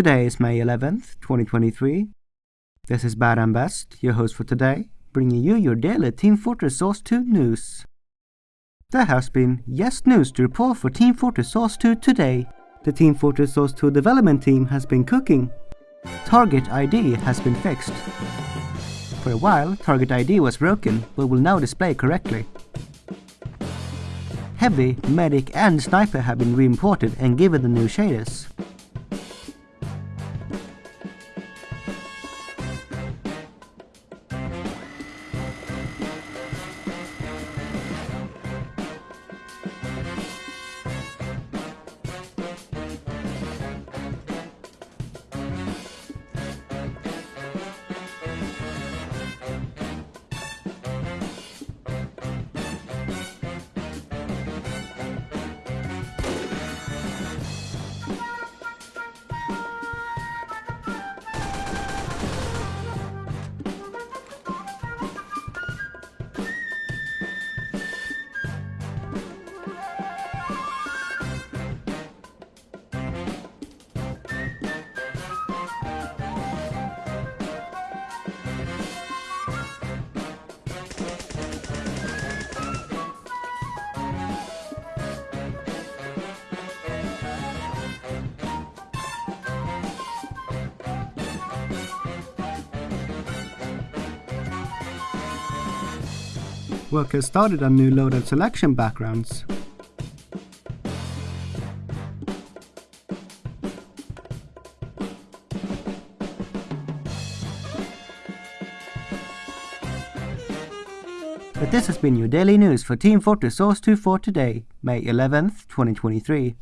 Today is May 11th, 2023. This is Bad and Best, your host for today, bringing you your daily Team Fortress Source 2 news. There has been yes news to report for Team Fortress Source 2 today. The Team Fortress Source 2 development team has been cooking. Target ID has been fixed. For a while, Target ID was broken, but will now display correctly. Heavy, Medic and Sniper have been re-imported and given the new shaders. Workers started on new loadout selection backgrounds. But this has been your daily news for Team Fortress Source 2 for today, May 11th, 2023.